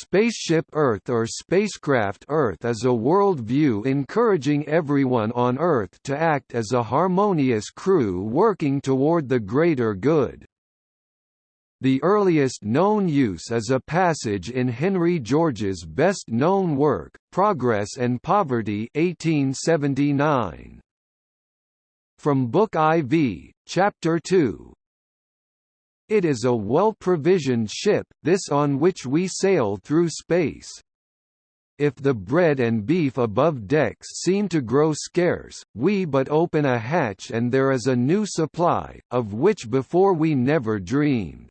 Spaceship Earth or Spacecraft Earth is a worldview encouraging everyone on Earth to act as a harmonious crew working toward the greater good. The earliest known use is a passage in Henry George's best-known work, Progress and Poverty 1879. From Book IV, Chapter 2, it is a well-provisioned ship, this on which we sail through space. If the bread and beef above decks seem to grow scarce, we but open a hatch and there is a new supply, of which before we never dreamed.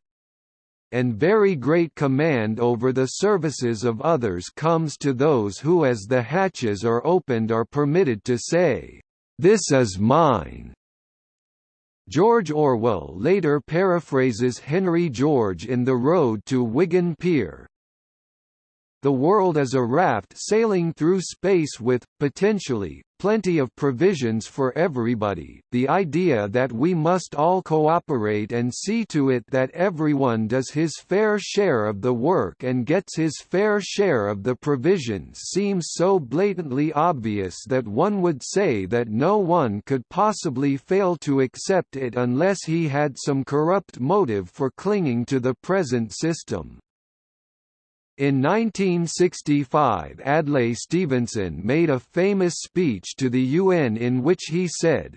And very great command over the services of others comes to those who as the hatches are opened are permitted to say, "'This is mine' George Orwell later paraphrases Henry George in The Road to Wigan Pier. The world is a raft sailing through space with, potentially, plenty of provisions for everybody, the idea that we must all cooperate and see to it that everyone does his fair share of the work and gets his fair share of the provisions seems so blatantly obvious that one would say that no one could possibly fail to accept it unless he had some corrupt motive for clinging to the present system. In 1965 Adlai Stevenson made a famous speech to the UN in which he said,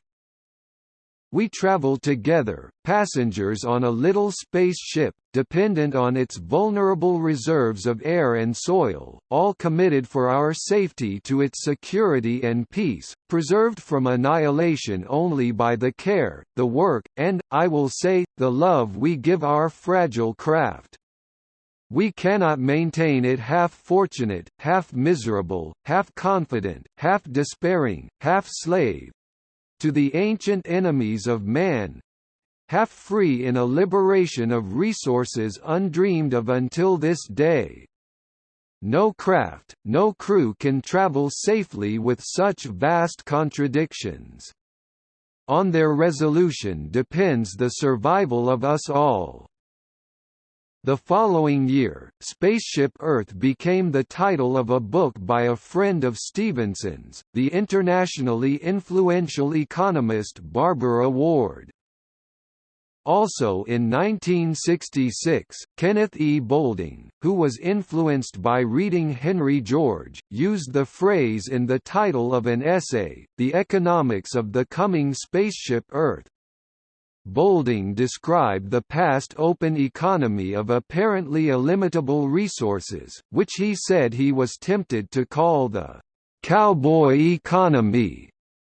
we travel together, passengers on a little spaceship, dependent on its vulnerable reserves of air and soil, all committed for our safety to its security and peace, preserved from annihilation only by the care, the work, and, I will say, the love we give our fragile craft. We cannot maintain it half fortunate, half miserable, half confident, half despairing, half slave to the ancient enemies of man half free in a liberation of resources undreamed of until this day. No craft, no crew can travel safely with such vast contradictions. On their resolution depends the survival of us all. The following year, Spaceship Earth became the title of a book by a friend of Stevenson's, the internationally influential economist Barbara Ward. Also in 1966, Kenneth E. Boulding, who was influenced by reading Henry George, used the phrase in the title of an essay, The Economics of the Coming Spaceship Earth, Boulding described the past open economy of apparently illimitable resources, which he said he was tempted to call the «cowboy economy»,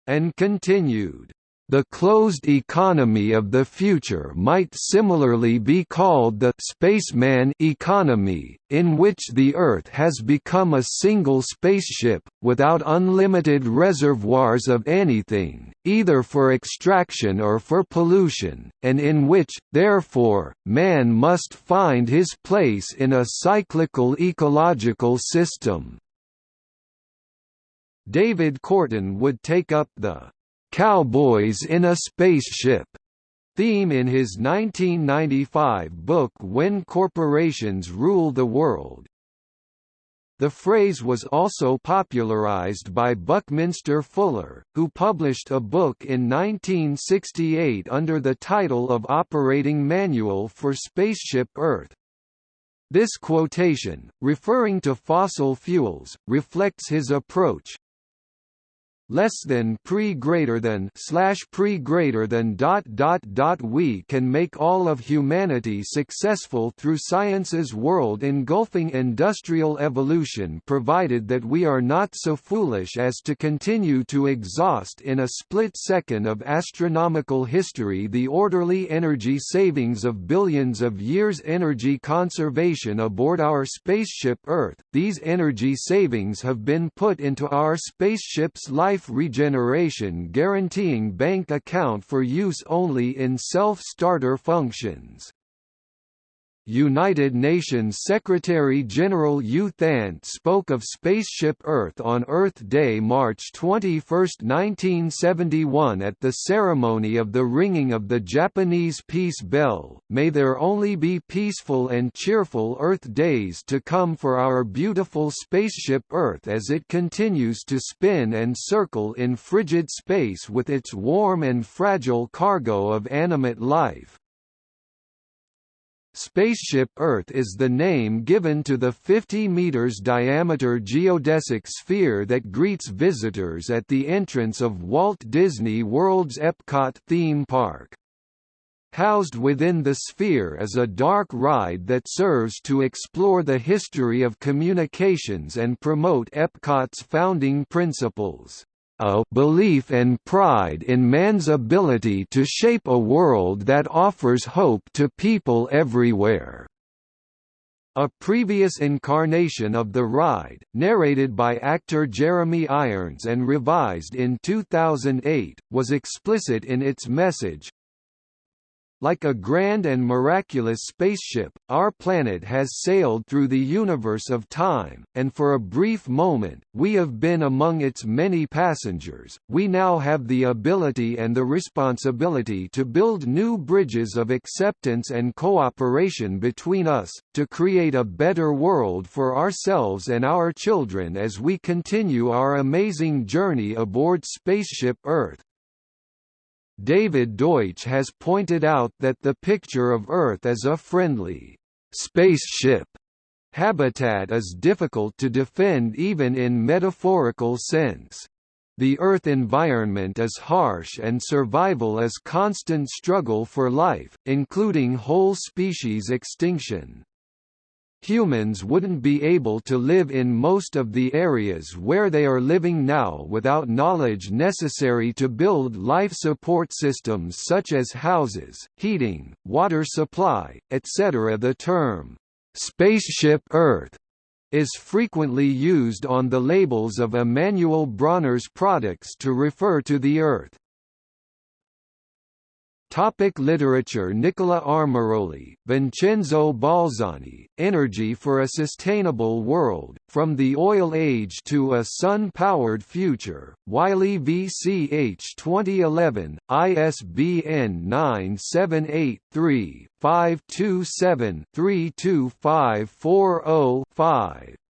and continued, the closed economy of the future might similarly be called the spaceman economy, in which the Earth has become a single spaceship, without unlimited reservoirs of anything, either for extraction or for pollution, and in which, therefore, man must find his place in a cyclical ecological system. David Korten would take up the "'Cowboys in a Spaceship' theme in his 1995 book When Corporations Rule the World. The phrase was also popularized by Buckminster Fuller, who published a book in 1968 under the title of Operating Manual for Spaceship Earth. This quotation, referring to fossil fuels, reflects his approach, less than pre greater than slash pre greater than dot dot dot we can make all of humanity successful through science's world engulfing industrial evolution provided that we are not so foolish as to continue to exhaust in a split second of astronomical history the orderly energy savings of billions of years energy conservation aboard our spaceship Earth. These energy savings have been put into our spaceship's life regeneration guaranteeing bank account for use only in self-starter functions. United Nations Secretary-General U Thant spoke of Spaceship Earth on Earth Day March 21, 1971 at the ceremony of the ringing of the Japanese peace bell, May there only be peaceful and cheerful Earth days to come for our beautiful spaceship Earth as it continues to spin and circle in frigid space with its warm and fragile cargo of animate life. Spaceship Earth is the name given to the 50 meters diameter geodesic sphere that greets visitors at the entrance of Walt Disney World's Epcot theme park. Housed within the sphere is a dark ride that serves to explore the history of communications and promote Epcot's founding principles a belief and pride in man's ability to shape a world that offers hope to people everywhere. A previous incarnation of the ride, narrated by actor Jeremy Irons and revised in 2008, was explicit in its message, like a grand and miraculous spaceship, our planet has sailed through the universe of time, and for a brief moment, we have been among its many passengers. We now have the ability and the responsibility to build new bridges of acceptance and cooperation between us, to create a better world for ourselves and our children as we continue our amazing journey aboard Spaceship Earth. David Deutsch has pointed out that the picture of Earth as a friendly spaceship habitat is difficult to defend even in metaphorical sense. The Earth environment is harsh and survival is constant struggle for life, including whole species extinction humans wouldn't be able to live in most of the areas where they are living now without knowledge necessary to build life support systems such as houses, heating, water supply, etc. The term, "'Spaceship Earth' is frequently used on the labels of Emanuel Bronner's products to refer to the Earth. Topic literature Nicola Armaroli, Vincenzo Balzani, Energy for a Sustainable World, From the Oil Age to a Sun-Powered Future, Wiley VCH 2011, ISBN 978 527 32540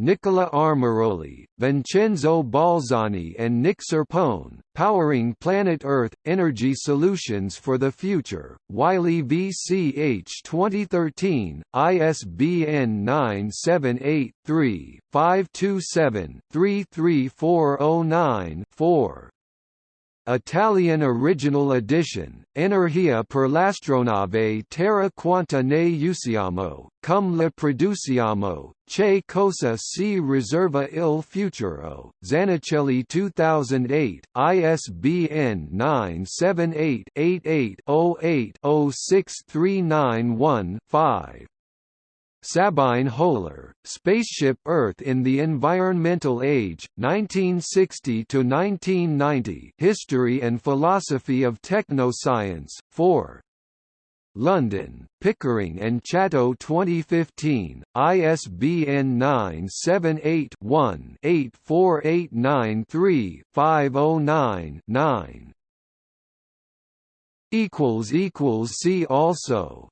Nicola Armaroli, Vincenzo Balzani and Nick Serpone, Powering Planet Earth – Energy Solutions for the Future, Wiley VCH 2013, ISBN 978-3-527-33409-4. Italian original edition, Energia per l'astronave terra quanta ne usiamo, cum le produciamo, che cosa si riserva il futuro, Zanichelli 2008, ISBN 978 88 08 06391 5. Sabine Höhler, Spaceship Earth in the Environmental Age, 1960–1990 History and Philosophy of Technoscience, 4. London, Pickering and Chatto 2015, ISBN 978-1-84893-509-9. See also